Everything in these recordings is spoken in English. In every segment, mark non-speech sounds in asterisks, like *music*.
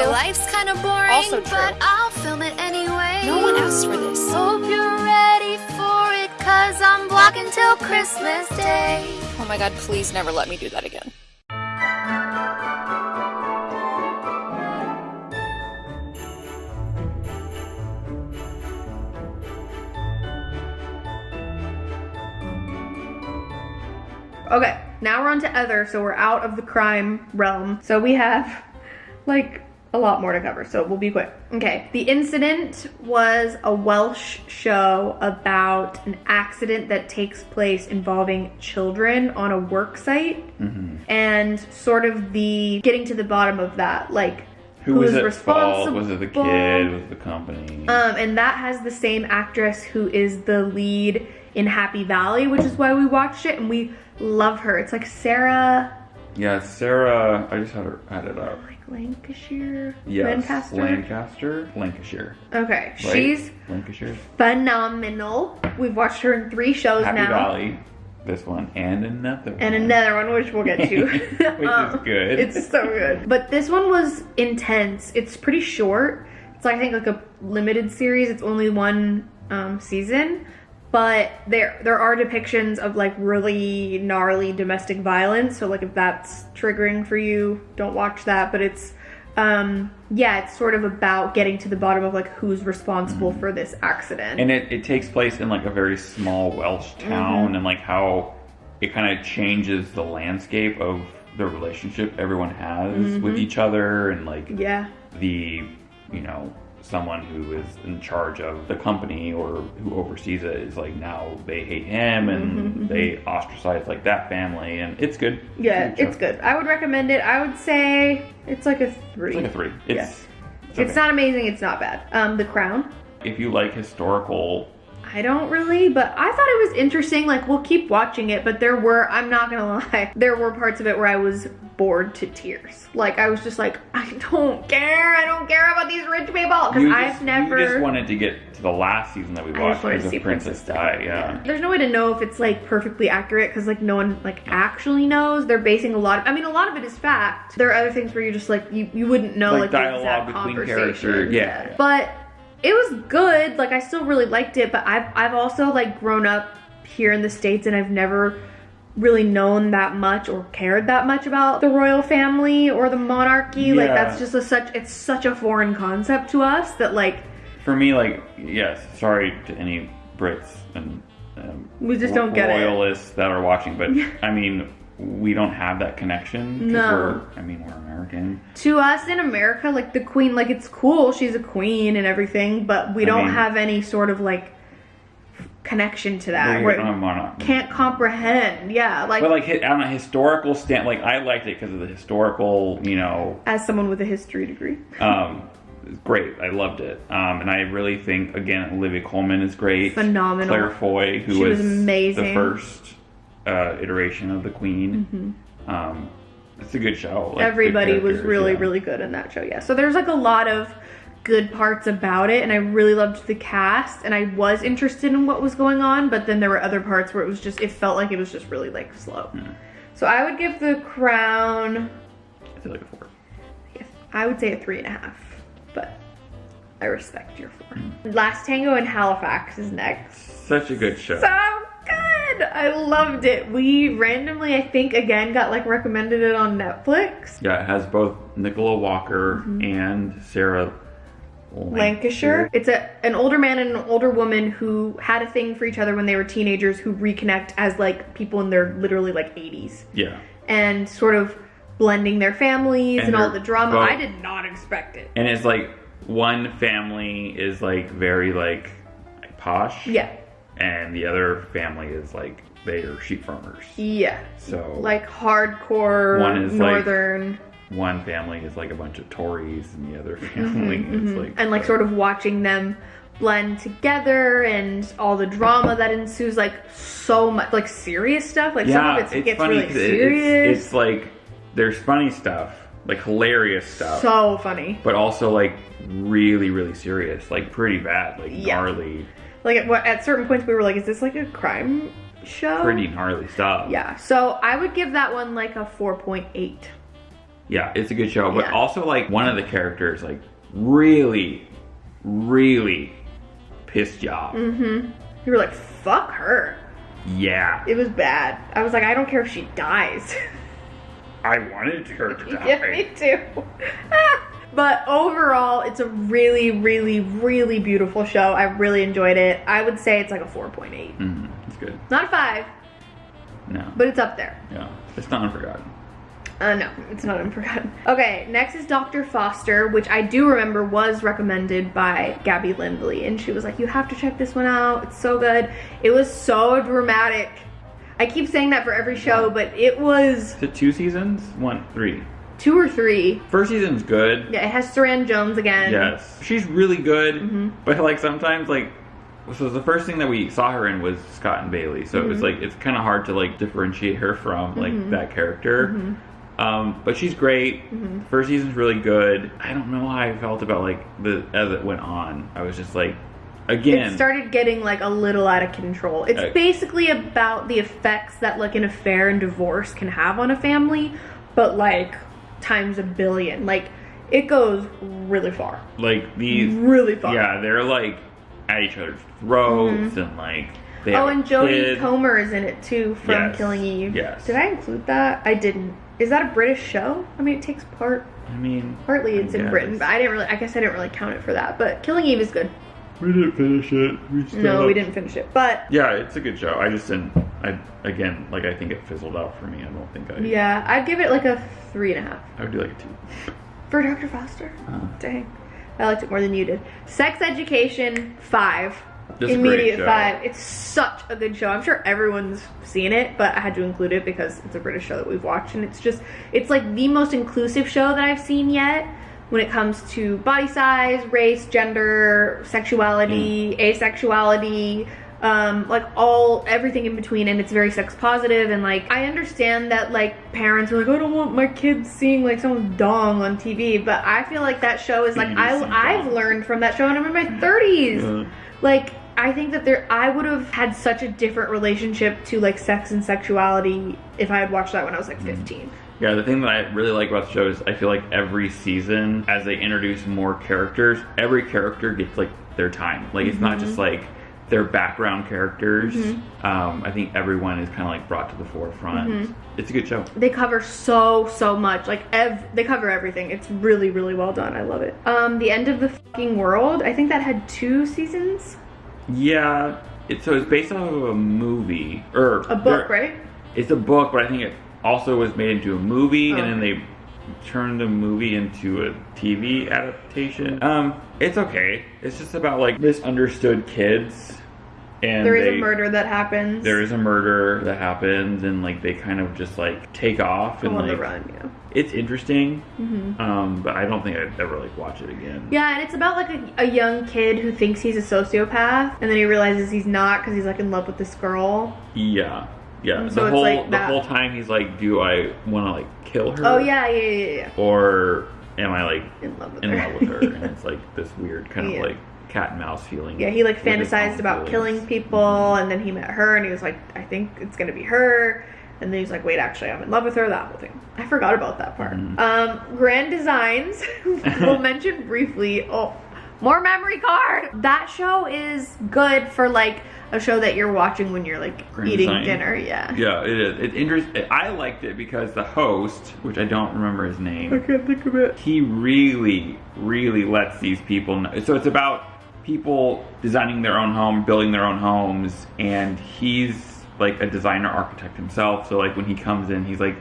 My life's kind of boring, Also true. but I'll film it anyway. No one asked for this. Hope you're ready for it, cause I'm blocking till Christmas Day. Oh my god, please never let me do that again. Okay, now we're on to other, so we're out of the crime realm. So we have like a lot more to cover, so we'll be quick. Okay, the incident was a Welsh show about an accident that takes place involving children on a work site and sort of the getting to the bottom of that, like Who was is at fault? Was it the responsible? kid? Was it the company? Um, and that has the same actress who is the lead in Happy Valley, which is why we watched it, and we love her. It's like Sarah yeah, Sarah. I just had her had it up. Lancashire, Yes, Lancaster. Lancaster, Lancashire. okay, Right? she's Lancashire. phenomenal. We've watched her in three shows Happy now, Valley. This one and another. and one. another one which we'll get to. *laughs* Which Um, is good. It's so good. But this one was intense. It's pretty short. It's like, I think like a limited series. It's only one um, season, but there there are depictions of like really gnarly domestic violence. So like if that's triggering for you, don't watch that. But it's um yeah, it's sort of about getting to the bottom of like who's responsible for this accident. Mm-hmm. and it, it takes place in like a very small Welsh town Mm-hmm. and like how it kind of changes the landscape of the relationship everyone has Mm-hmm. with each other and like yeah. the you know someone who is in charge of the company or who oversees it is like now they hate him and they ostracize like that family and it's good Mm-hmm, Yeah, show. it's good. I would recommend it. I would say it's like a three. it's like a three it's Yeah. it's, It's not amazing. It's not bad. Um, The Crown. if you like historical I don't really, but I thought it was interesting. Like, we'll keep watching it, but there were, I'm not gonna *laughs* lie, there were parts of it where I was bored to tears. Like, I was just like, *laughs* I don't care. I don't care about these rich people. Because I've just, never. you just wanted to get to the last season that we watched because to see of Princess Di yeah There's no way to know if it's like perfectly accurate because like no one like actually knows. They're basing a lot. Of, I mean, a lot of it is fact. There are other things where you're just like you you wouldn't know Like like, the dialogue between characters, yeah, yeah. But it was good. Like I still really liked it. But I've I've also like grown up here in the states and I've never really known that much or cared that much about the royal family or the monarchy like that's just a such it's such a foreign concept to us that like for me like yes sorry to any Brits and um, We just don't get it. royalists that are watching but *laughs* I mean we don't have that connection. No. we're, I mean we're American to us in America, like the queen, like it's cool, she's a queen and everything, but we I don't mean- have any sort of like connection to that. we don't have monarch. can't comprehend. Yeah, like, but like on a historical stand like I liked it because of the historical you know as someone with a history degree. *laughs* um great I loved it um and I really think again Olivia Colman is great Phenomenal. Claire Foy who was was amazing. the first uh, iteration of the Queen um it's a good show like, good Mm-hmm. Everybody was really, yeah. really good in that show. Yeah, so there's like a lot of good parts about it, and I really loved the cast, and I was interested in what was going on, but then there were other parts where it was just it felt like it was just really like slow. So I would give the crown I feel like a four Yes, I would say a three and a half, but I respect your four. Last Tango in Halifax is next. such a good show So I loved it. We randomly, I think, again got like recommended it on Netflix. Yeah, it has both Nicola Walker Mm-hmm. and Sarah Lancashire. It's a an older man and an older woman who had a thing for each other when they were teenagers who reconnect as like people in their literally like 80s Yeah. and sort of blending their families and, And all the drama. both- I did not expect it. And it's like one family is like very like posh. Yeah. And the other family is like they are sheep farmers. Yeah. So like hardcore One is, like, northern one family is like a bunch of Tories and the other family is like Mm-hmm, and like sort of watching them blend together and all the drama that ensues like so much like serious stuff like some yeah, of it it's gets funny really it- serious It's, it's like there's funny stuff, like hilarious stuff, so funny but also like really really serious, like pretty bad, like Yeah. gnarly, like at, what- at certain points we were like is this like a crime show pretty gnarly stuff. yeah so i would give that one like a 4.8 Yeah, it's a good show, but Yeah. also like one of the characters like really, really pissed you off. Mm-hmm. You were like, fuck her. Yeah, It was bad. I was like, I don't care if she dies. I wanted her to die. *laughs* yeah, me too. *laughs* but overall, it's a really, really, really beautiful show. I really enjoyed it. I would say it's like a 4.8. Mhm, it's good. Not a 5, No, but it's up there. yeah, it's not unforgotten. Uh, no, it's not unforgotten. Okay, next is Dr. Foster, which I do remember was recommended by Gabby Lindley, and she was like, "You have to check this one out. It's so good." It was so dramatic. I keep saying that for every show, but it was Is it two seasons? One, three. Two or three. First season's good. Yeah, it has Suranne Jones again. Yes, she's really good, Mhm. but like sometimes like. So the first thing that we saw her in was Scott and Bailey. So it was Mhm. like it's kind of hard to like differentiate her from like Mhm. that character. Mhm. Um, but she's great. Mhm. First season's really good. I don't know how I felt about like the as it went on. I was just like, again, It started getting like a little out of control. It's Uh, basically about the effects that like an affair and divorce can have on a family, but like times a billion. Like it goes really far. like these. Really far. Yeah, they're like at each other's throats mm-hmm. and like. They Oh, have and a Jodie. Comer is in it too from Yes. Killing Eve. Yes. Did I include that? I didn't. Is that a British show? I mean, it takes part. I mean, Partly it's in. Britain, but I didn't really. I guess I didn't really count it for that. But Killing Eve is good. we didn't finish it. We No, we didn't finish it. But Yeah, it's a good show. I just didn't. I again, like I think it fizzled out for me. I don't think I. yeah, I'd give it like a three and a half I would do like a two. for Dr. Foster. Uh, Dang. I liked it more than you did. Sex Education, five. Great Immediate five. It's such a good show. I'm sure everyone's seen it, but I had to include it because it's a British show that we've watched, and it's just, it's like the most inclusive show that I've seen yet when it comes to body size, race, gender, sexuality, asexuality, um, like all everything in between, and it's very sex. And like, I understand that like parents are like, I don't want my kids seeing like someone's dong on TV, but I feel like that show is like I, I've learned from that show, and I'm in my 30s. Yeah. Like, I think that there, I would have had such a different relationship to like sex and sexuality if I had watched that when I was like 15. Yeah, the thing that I really like about the show is I feel like every season, as they introduce more characters, every character gets like their time. Like it's not just Mm-hmm. like their background characters. Um, I think everyone is kind of like brought to the forefront. Mm-hmm. It's a good show. They cover so so much. Like ev- they cover everything. It's really really well done. I love it. Um, the end of the fucking world. I think that had two seasons. Yeah, it, so it's based off of a movie or A book, right? It's a book, but I think it also was made into a movie, Oh, and then they turned the movie into a TV adaptation. Um, it's okay. It's just about like misunderstood kids, and There is they- a murder that happens. There is a murder that happens, and like they kind of just like take off and on the like run. Yeah. it's interesting. hmm Um, but I don't think I'd ever like watch it again. Yeah, and it's about like a, a young kid who thinks he's a sociopath, and then he realizes he's not because he's like in love with this girl. Yeah. Yeah. And the so whole like the whole time he's like, do I want to like kill her? Oh yeah, yeah, yeah, yeah. Or am I like In love with in her. love with her? and *laughs* it's like this weird kind Yeah. of like cat and mouse feeling. Yeah, he like fantasized about feelings. killing people, and then he met her, and he was like, I think it's gonna be her. And then he's like, wait, actually, I'm in love with her. That whole thing. I forgot about that part. Mhm. Um, Grand Designs. *laughs* we'll *laughs* mention briefly. Oh, more memory card. That show is good for like a show that you're watching when you're like Grand eating Design. dinner. Yeah. Yeah, it is. It interest. I liked it because the host, which I don't remember his name, I can't think of it. he really, really lets these people know. So it's about people designing their own home, building their own homes, and he's like a designer architect himself. So like when he comes in, he's like,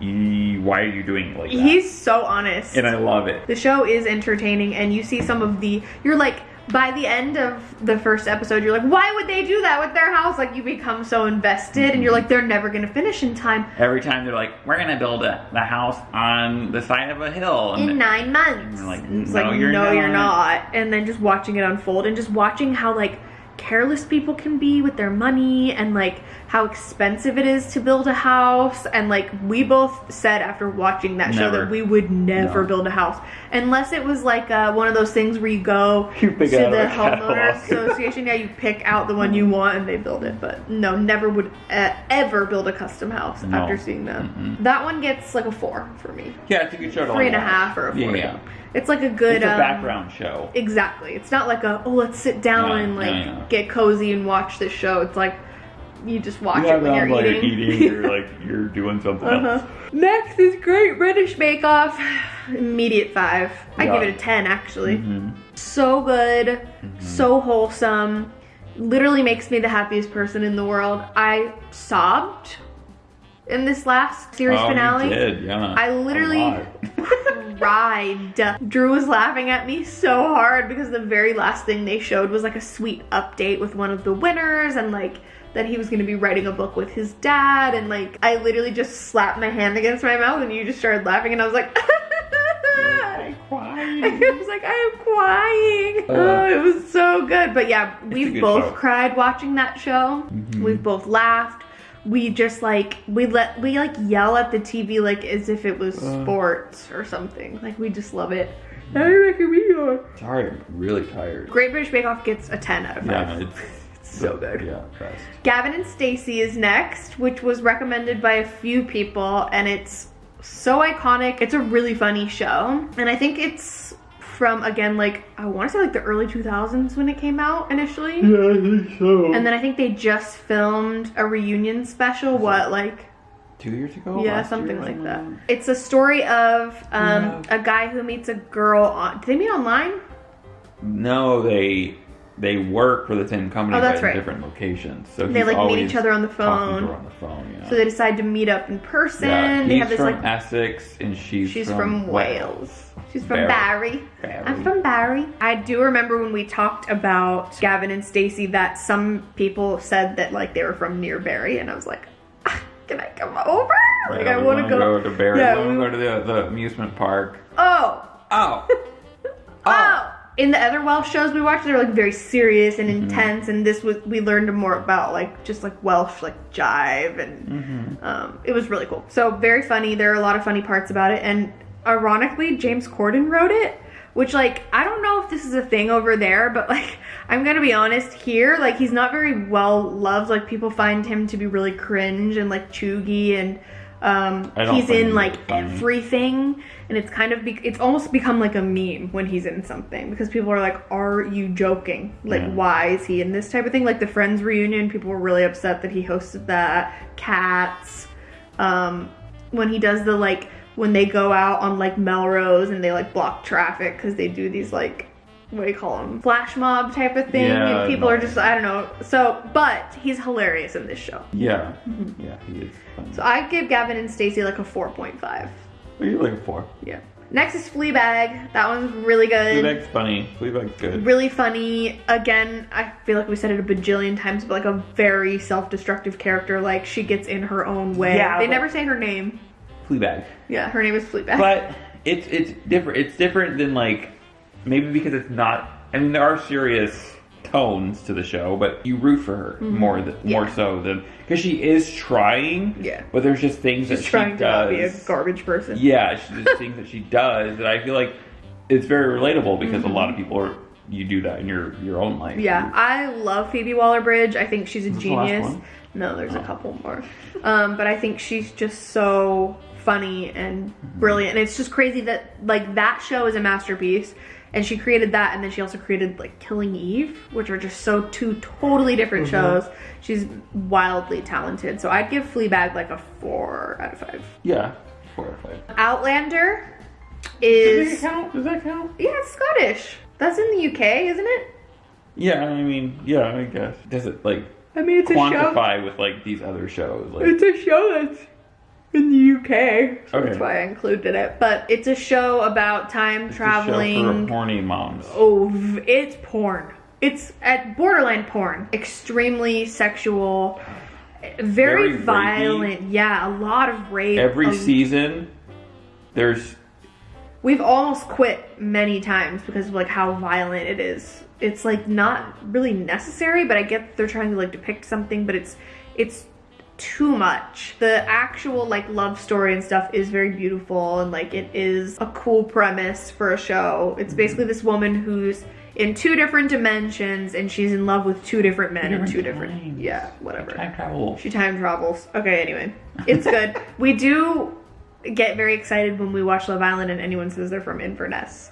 "Why are you doing it like that?" He's so honest. and I love it. The show is entertaining, and you see some of the. You're like, by the end of the first episode, you're like, why would they do that with their house? Like, you become so invested, and you're like, they're never gonna finish in time. Every time they're like, "We're gonna build a, the house on the side of a hill," In nine months. you're like, And it's "No, like, you're no, you're not." not. And then just watching it unfold, and just watching how, like, careless people can be with their money, and like how expensive it is to build a house and like we both said after watching that show that we would never No. build a house unless it was like uh, one of those things where you go *laughs* You to the homeowner association yeah you pick out the one you want and they build it but no never would uh, ever build a custom house No. after seeing that that one gets like a four for me Yeah, it's a good show to three and a half or a Yeah, four yeah. it's like a good It's a um, background show. Exactly. It's not like a oh let's sit down No, and like get cozy and watch this show. It's like you just watch You it when you're eating. you're eating. You're like *laughs* you're doing something uh-huh. else. Next is Great British Bake Off. Immediate five. I give it a ten actually. Mhm. So good, Mm-hmm. so wholesome. Literally makes me the happiest person in the world. I sobbed in this last series oh, finale. Did, yeah. I literally *laughs* *laughs* cried. Drew was laughing at me so hard because the very last thing they showed was like a sweet update with one of the winners and like that he was going to be writing a book with his dad and like I literally just slapped my hand against my mouth and you just started laughing and I was like *laughs* I cried. I was like, I am crying. oh, it was so good. But yeah, we've both show. Mm-hmm. cried watching that show. We've both laughed. We just like we let we like yell at the TV like as if it was Uh. sports or something. Like we just love it. Mm-hmm. I reckon we are. Sorry, I'm really tired. Great British Bake Off gets a 10 out of 5. Yeah, *laughs* so good. Yeah, best. Gavin and Stacey is next, which was recommended by a few people, and it's so iconic. It's a really funny show, and I think it's from again like I want to say like the early 2000s when it came out initially, Yeah, I think so. and then I think they just filmed a reunion special. What like Two years ago? yeah, something year, like that. It's a story of um, Yeah. a guy who meets a girl on. Did they meet online? No, they they work for the same company Oh, that's but in right. different locations. So They like meet each other on the phone. on the phone. Yeah. So they decide to meet up in person. yeah. They have this from like Essex and she's She's from, from, Wales. She's from Barry. Barry. I'm from Barry. I do remember when we talked about Gavin and Stacey that some people said that like they were from near Barry, and I was like, "Ah, can I come over? Like I want to wanna go. to Barry. Yeah, we we- want to go to the, the amusement park. Oh, Oh. *laughs* oh. In the other Welsh shows we watched, they're like very serious and Mm-hmm. intense, and this was we learned more about like just like Welsh like jive, and Mm-hmm. um, it was really cool. So very funny. There are a lot of funny parts about it, and ironically, James Corden wrote it, which like I don't know if this is a thing over there, but like *laughs* I'm gonna be honest here, like he's not very well loved. Like people find him to be really cringe and like chuggy and. Um, he's in like funny. everything, and it's kind of be- it's almost become like a meme when he's in something because people are like, "Are you joking? Like, Yeah. why is he in this type of thing?" Like the Friends reunion, people were really upset that he hosted that. Cats, um, when he does the like when they go out on like Melrose and they like block traffic because they do these like what do you call them flash mob type of thing Yeah, and people are just I don't know. So, but he's hilarious in this show. Yeah. Mm-hmm. Yeah, he is. Funny. So I give Gavin and Stacey like a four point five. what are you looking for? Yeah. Next is Fleabag. That one's really good. Fleabag's funny. Fleabag's good. Really funny. Again, I feel like we said it a bajillion times, but like a very self-destructive character. Like she gets in her own way. Yeah, they never say her name. Fleabag. Yeah, her name is Fleabag. But it's it's different. It's different than like maybe because it's not. I mean, there are serious tones to the show, but you root for her more than Mm-hmm. Yeah. more so than because she is trying. Yeah. But there's just things She's that trying she to not does. be a garbage person. Yeah, she's *laughs* just things that she does that I feel like it's very relatable because a lot of people are you do that in your your own life. Mm-hmm. Yeah, I love Phoebe Waller-Bridge. I think she's a this the genius. No, there's Oh. a couple more. Um, but I think she's just so funny and brilliant. And it's just crazy that like that show is a masterpiece. And she created that, and then she also created like Killing Eve, which are just so two totally different Mm-hmm. shows. She's wildly talented, so I'd give Fleabag like a four out of five. Yeah. Four out of five. Outlander is Does is that count? Does that count? yeah, it's Scottish. That's in the UK, isn't it? Yeah, I mean, yeah, I guess. Does it like I mean, it's a show. quantify with like these other shows? Like, It's a show that's in the UK, so Okay. that's why I included it. But it's a show about time it's a show for traveling. horny moms. Oh, it's porn. It's at borderline porn. Extremely sexual, very, Very rapey. violent. Yeah, a lot of rape. Every a- season, there's We've almost quit many times because of like how violent it is. It's like not really necessary, but I get they're trying to like depict something, but it's it's too much. The actual like love story and stuff is very beautiful and like it is a cool premise for a show. It's basically this woman who's in two different dimensions and she's in love with two different men in two different times. yeah, whatever. Time travel. She time travels. Okay, anyway. It's good. we do get very excited when we watch Love Island and anyone says they're from Inverness.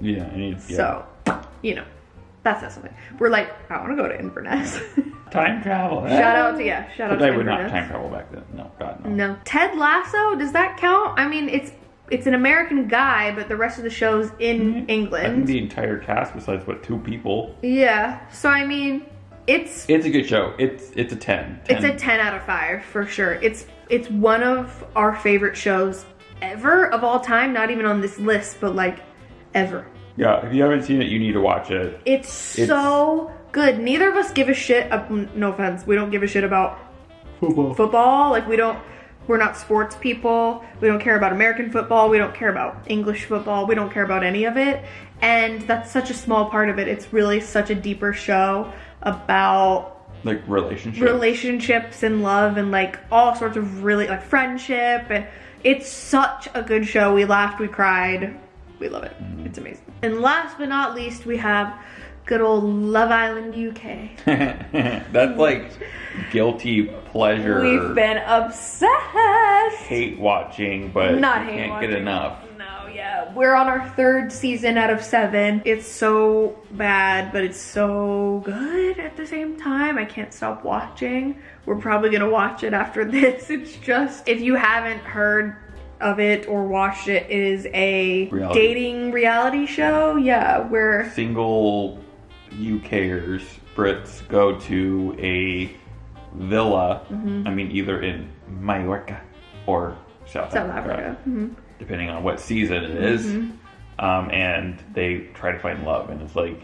Yeah, I need, yeah. So, you know, that's not something. We're like, I want to go to Inverness. *laughs* time travel. shout out to, yeah, shout out But to they would not time travel back then. No, God no. No. Ted Lasso, does that count? I mean, it's it's an American guy, but the rest of the show's in Mm-hmm. I think England. the entire cast, besides what two people, yeah. So I mean, it's it's a good show. It's it's a 10. 10. it's a 10 out of 5 for sure. It's it's one of our favorite shows ever of all time, not even on this list, but like ever. Yeah, if you haven't seen it, you need to watch it. It's, It's- so good. Neither of us give a shit. Uh, no offense, we don't give a shit about Football. football. Like we don't. We're not sports people. We don't care about American football. We don't care about English football. We don't care about any of it. And that's such a small part of it. It's really such a deeper show about Like relationships, relationships and love and like all sorts of really like friendship and it's such a good show. We laughed, we cried. We love it. It's amazing. And last but not least, we have good old Love Island UK. *laughs* That's like guilty pleasure. We've been obsessed. hate watching, but Not hate can't watching. get enough. No, yeah. We're on our third season out of seven. It's so bad, but it's so good at the same time. I can't stop watching. We're probably gonna watch it after *laughs* this. It's just, if you haven't heard of it or watched it, is a Reality. dating reality show. Yeah, where Single UKers, Brits go to a villa. Mm-hmm. I mean, either in Mallorca or South, South Africa. Mhm. depending on what season it is. Um, and they try to find love, and it's like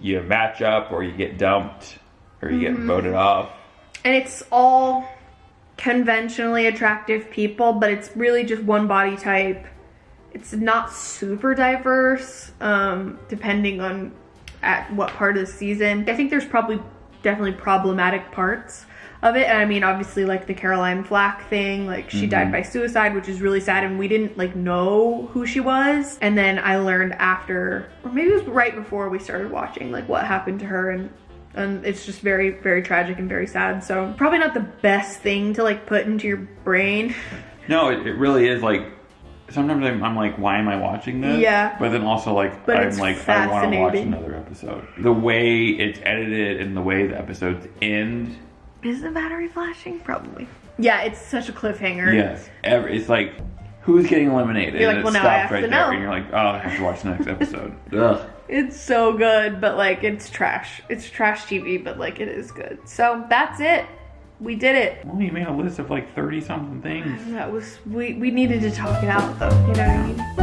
you match up, or you get dumped, or you Mm-hmm. get voted off. and it's all conventionally attractive people, but it's really just one body type. It's not super diverse, um, depending on at what part of the season. I think there's probably definitely problematic parts of it. And I mean, obviously, like the Caroline Flack thing, like she died by suicide, which is really sad, and we didn't like know who she was. And then I learned after, or maybe it was right before we started watching, like what happened to her, and and it's just very, very tragic and very sad. So probably not the best thing to like put into your brain. *laughs* No, it, it really is like. Sometimes I'm, I'm like, why am I watching this? Yeah. But then also like, But I'm like, I want to watch another episode. The way it's edited and the way the episodes end, Is the battery flashing? Probably. Yeah, it's such a cliffhanger. yes, every, it's like, who's getting eliminated? You're like, and well, it now I stops have right to there, know. and you're like, oh, I have to watch the next *laughs* episode. Ugh. It's so good, but like it's trash. It's trash TV, but like it is good. So that's it. We did it. Well, you made a list of like 30 something things. That was we we needed to talk it out though. You know what I mean?